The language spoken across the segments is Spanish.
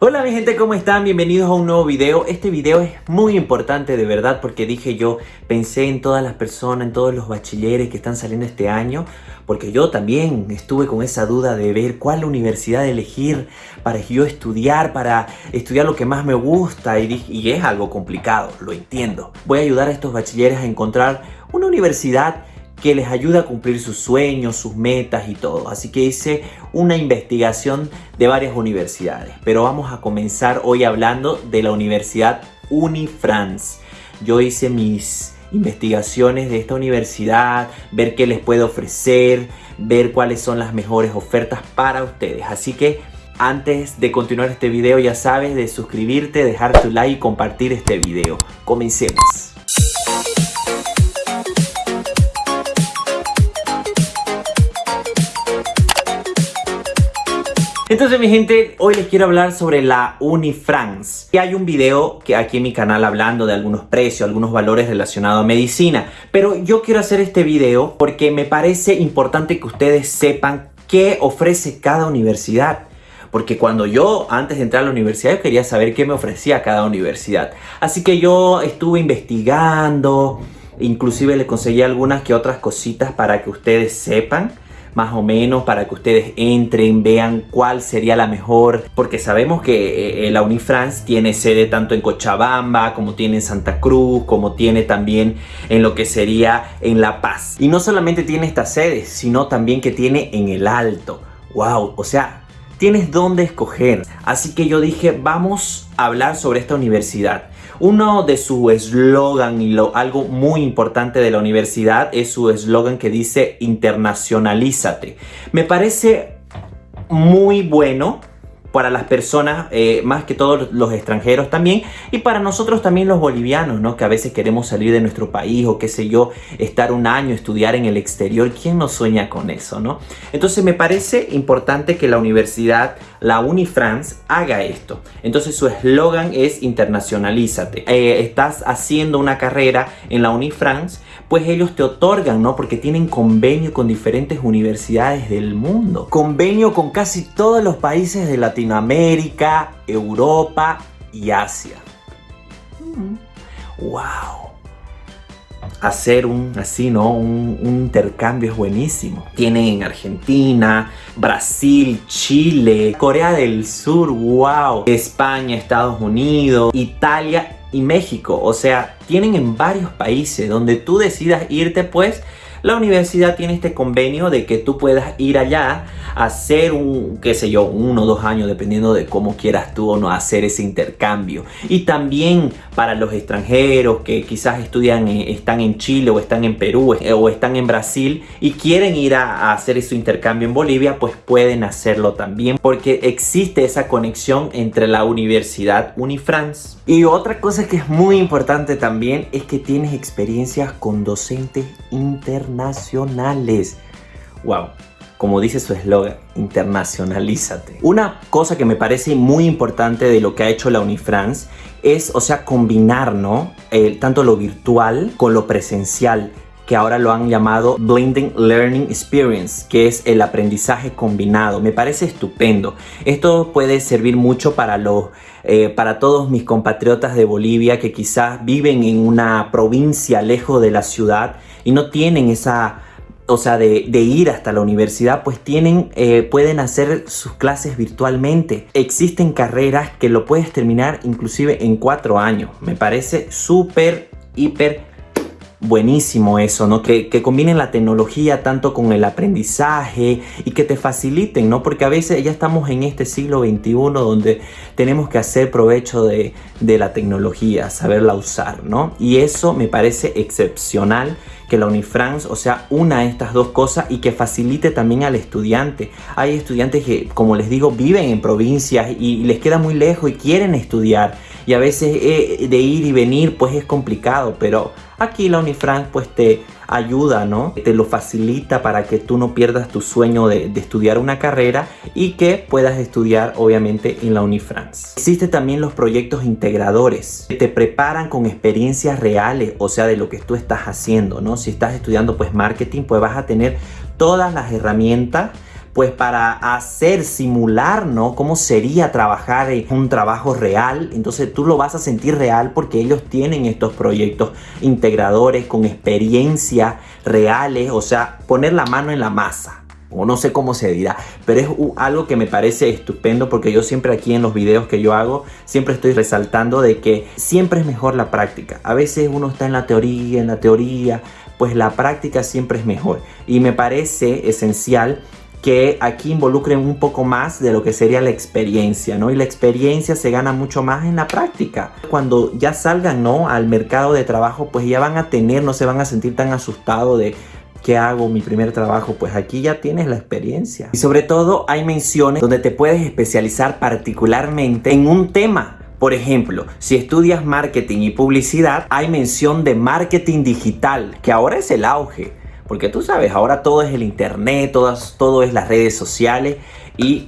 Hola mi gente, ¿cómo están? Bienvenidos a un nuevo video. Este video es muy importante de verdad porque dije yo, pensé en todas las personas, en todos los bachilleres que están saliendo este año porque yo también estuve con esa duda de ver cuál universidad elegir para yo estudiar, para estudiar lo que más me gusta y, y es algo complicado, lo entiendo. Voy a ayudar a estos bachilleres a encontrar una universidad que les ayuda a cumplir sus sueños, sus metas y todo. Así que hice una investigación de varias universidades. Pero vamos a comenzar hoy hablando de la Universidad Unifrance. Yo hice mis investigaciones de esta universidad, ver qué les puede ofrecer, ver cuáles son las mejores ofertas para ustedes. Así que antes de continuar este video ya sabes de suscribirte, dejar tu like y compartir este video. Comencemos. Entonces mi gente, hoy les quiero hablar sobre la Unifrance. Y hay un video que aquí en mi canal hablando de algunos precios, algunos valores relacionados a medicina. Pero yo quiero hacer este video porque me parece importante que ustedes sepan qué ofrece cada universidad. Porque cuando yo, antes de entrar a la universidad, yo quería saber qué me ofrecía cada universidad. Así que yo estuve investigando, inclusive le conseguí algunas que otras cositas para que ustedes sepan más o menos para que ustedes entren, vean cuál sería la mejor, porque sabemos que eh, la Unifrance tiene sede tanto en Cochabamba, como tiene en Santa Cruz, como tiene también en lo que sería en La Paz. Y no solamente tiene esta sede, sino también que tiene en el Alto. ¡Wow! O sea, tienes dónde escoger. Así que yo dije, vamos a hablar sobre esta universidad. Uno de su eslogan y lo, algo muy importante de la universidad es su eslogan que dice internacionalízate. Me parece muy bueno para las personas, eh, más que todos los extranjeros también, y para nosotros también los bolivianos, ¿no? Que a veces queremos salir de nuestro país o qué sé yo, estar un año, estudiar en el exterior. ¿Quién no sueña con eso, no? Entonces me parece importante que la universidad, la Unifrance, haga esto. Entonces su eslogan es internacionalízate. Eh, estás haciendo una carrera en la Unifrance, pues ellos te otorgan, ¿no? Porque tienen convenio con diferentes universidades del mundo. Convenio con casi todos los países de Latinoamérica, Europa y Asia. ¡Wow! Mm. Hacer un así, ¿no? Un, un, intercambio es buenísimo. Tienen en Argentina, Brasil, Chile, Corea del Sur, wow. España, Estados Unidos, Italia y México. O sea, tienen en varios países donde tú decidas irte, pues la universidad tiene este convenio de que tú puedas ir allá a hacer un, qué sé yo, uno o dos años, dependiendo de cómo quieras tú o no hacer ese intercambio. Y también para los extranjeros que quizás estudian, eh, están en Chile o están en Perú eh, o están en Brasil y quieren ir a, hacer ese intercambio en Bolivia, pues pueden hacerlo también porque existe esa conexión entre la universidad Unifrance. Y otra cosa que es muy importante también es que tienes experiencias con docentes internacionales internacionales. Wow, como dice su eslogan, internacionalízate. Una cosa que me parece muy importante de lo que ha hecho la Unifrance es, o sea, combinar, ¿no? tanto lo virtual con lo presencial que ahora lo han llamado Blending Learning Experience, que es el aprendizaje combinado. Me parece estupendo. Esto puede servir mucho para, los, eh, para todos mis compatriotas de Bolivia que quizás viven en una provincia lejos de la ciudad y no tienen esa o sea, de, ir hasta la universidad, pues tienen, eh, pueden hacer sus clases virtualmente. Existen carreras que lo puedes terminar inclusive en cuatro años. Me parece súper, hiper buenísimo eso, ¿no? Que, que, combinen la tecnología tanto con el aprendizaje y que te faciliten, ¿no? Porque a veces ya estamos en este siglo XXI donde tenemos que hacer provecho de, de la tecnología, saberla usar, ¿no? Y eso me parece excepcional que la Unifrance, o sea, una de estas dos cosas y que facilite también al estudiante. Hay estudiantes que, como les digo, viven en provincias y les queda muy lejos y quieren estudiar y a veces eh, de ir y venir pues es complicado, pero aquí la Unifranc pues te ayuda, ¿no? Te lo facilita para que tú no pierdas tu sueño de, estudiar una carrera y que puedas estudiar obviamente en la Unifrance. Existen también los proyectos integradores que te preparan con experiencias reales, o sea, de lo que tú estás haciendo, ¿no? Si estás estudiando pues marketing, pues vas a tener todas las herramientas pues para hacer, simular, ¿no? Cómo sería trabajar en un trabajo real. Entonces tú lo vas a sentir real porque ellos tienen estos proyectos integradores con experiencias reales, o sea, poner la mano en la masa o no sé cómo se dirá, pero es algo que me parece estupendo porque yo siempre aquí en los videos que yo hago, siempre estoy resaltando de que siempre es mejor la práctica. A veces uno está en la teoría, en la teoría, pues la práctica siempre es mejor. Y me parece esencial que aquí involucren un poco más de lo que sería la experiencia, ¿no? Y la experiencia se gana mucho más en la práctica. Cuando ya salgan, ¿no? Al mercado de trabajo, pues ya van a tener, no se van a sentir tan asustados de ¿Qué hago? Mi primer trabajo. Pues aquí ya tienes la experiencia. Y sobre todo hay menciones donde te puedes especializar particularmente en un tema. Por ejemplo, si estudias marketing y publicidad, hay mención de marketing digital, que ahora es el auge. Porque tú sabes, ahora todo es el internet, todo, todo es las redes sociales y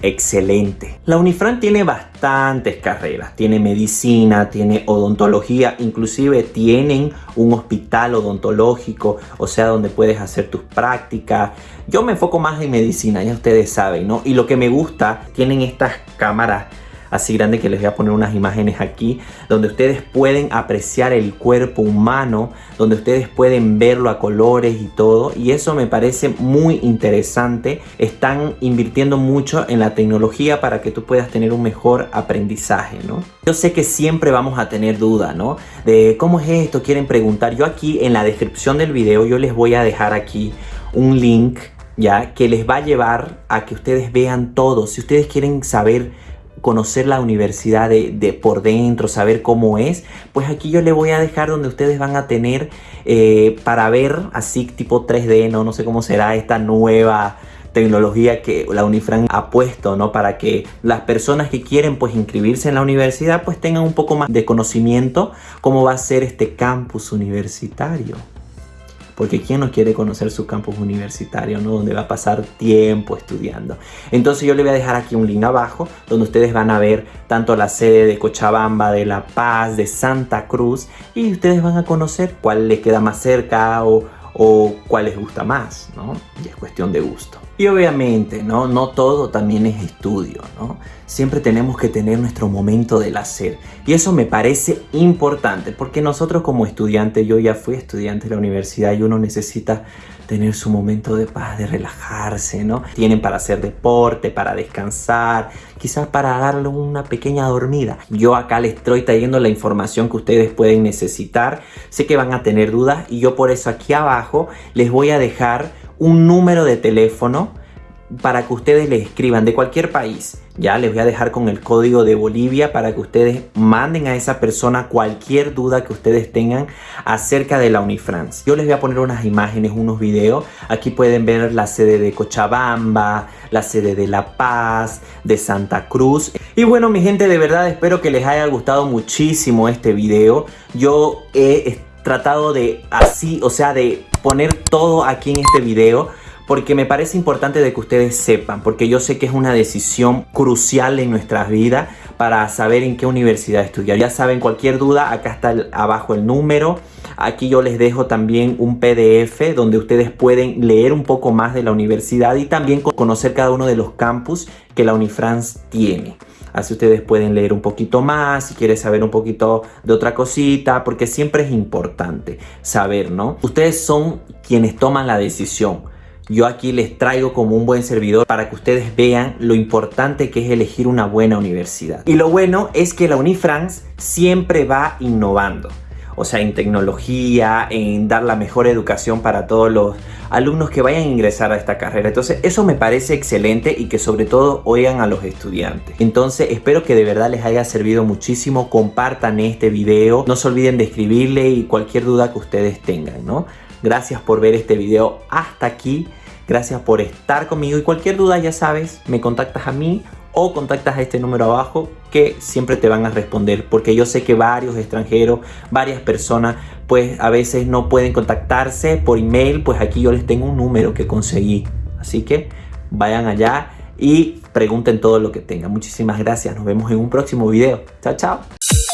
excelente. La Unifran tiene bastantes carreras, tiene medicina, tiene odontología, inclusive tienen un hospital odontológico, o sea, donde puedes hacer tus prácticas. Yo me enfoco más en medicina, ya ustedes saben, ¿no? Y lo que me gusta, tienen estas cámaras así grande que les voy a poner unas imágenes aquí donde ustedes pueden apreciar el cuerpo humano, donde ustedes pueden verlo a colores y todo y eso me parece muy interesante. Están invirtiendo mucho en la tecnología para que tú puedas tener un mejor aprendizaje, ¿no? Yo sé que siempre vamos a tener duda, ¿no? De cómo es esto, quieren preguntar. Yo aquí en la descripción del video yo les voy a dejar aquí un link ya que les va a llevar a que ustedes vean todo. Si ustedes quieren saber conocer la universidad de, por dentro, saber cómo es, pues aquí yo le voy a dejar donde ustedes van a tener eh, para ver así tipo 3D, ¿no? no sé cómo será esta nueva tecnología que la Unifran ha puesto, ¿no? Para que las personas que quieren pues inscribirse en la universidad pues tengan un poco más de conocimiento cómo va a ser este campus universitario porque ¿quién no quiere conocer su campus universitario, ¿no? donde va a pasar tiempo estudiando? Entonces yo le voy a dejar aquí un link abajo donde ustedes van a ver tanto la sede de Cochabamba, de La Paz, de Santa Cruz y ustedes van a conocer cuál les queda más cerca o, o cuál les gusta más, ¿no? Y es cuestión de gusto. Y obviamente, ¿no? No todo también es estudio, ¿no? Siempre tenemos que tener nuestro momento del hacer. Y eso me parece importante, porque nosotros como estudiantes, yo ya fui estudiante de la universidad y uno necesita tener su momento de paz, de relajarse, ¿no? Tienen para hacer deporte, para descansar, quizás para darle una pequeña dormida. Yo acá les estoy trayendo la información que ustedes pueden necesitar. Sé que van a tener dudas y yo por eso aquí abajo les voy a dejar un número de teléfono para que ustedes le escriban de cualquier país. Ya les voy a dejar con el código de Bolivia para que ustedes manden a esa persona cualquier duda que ustedes tengan acerca de la Unifrance. Yo les voy a poner unas imágenes, unos videos. Aquí pueden ver la sede de Cochabamba, la sede de La Paz, de Santa Cruz. Y bueno, mi gente, de verdad espero que les haya gustado muchísimo este video. Yo he tratado de así, o sea, de poner todo aquí en este video porque me parece importante de que ustedes sepan, porque yo sé que es una decisión crucial en nuestras vidas para saber en qué universidad estudiar. Ya saben, cualquier duda, acá está abajo el número. Aquí yo les dejo también un PDF donde ustedes pueden leer un poco más de la universidad y también conocer cada uno de los campus que la Unifrance tiene. Así ustedes pueden leer un poquito más, si quieren saber un poquito de otra cosita, porque siempre es importante saber, ¿no? Ustedes son quienes toman la decisión. Yo aquí les traigo como un buen servidor para que ustedes vean lo importante que es elegir una buena universidad. Y lo bueno es que la Unifrance siempre va innovando o sea, en tecnología, en dar la mejor educación para todos los alumnos que vayan a ingresar a esta carrera. Entonces, eso me parece excelente y que sobre todo oigan a los estudiantes. Entonces, espero que de verdad les haya servido muchísimo. Compartan este video. No se olviden de escribirle y cualquier duda que ustedes tengan, ¿no? Gracias por ver este video hasta aquí. Gracias por estar conmigo y cualquier duda ya sabes, me contactas a mí o contactas a este número abajo que siempre te van a responder porque yo sé que varios extranjeros, varias personas pues a veces no pueden contactarse por email, pues aquí yo les tengo un número que conseguí. Así que vayan allá y pregunten todo lo que tengan. Muchísimas gracias, nos vemos en un próximo video. Chao, chao.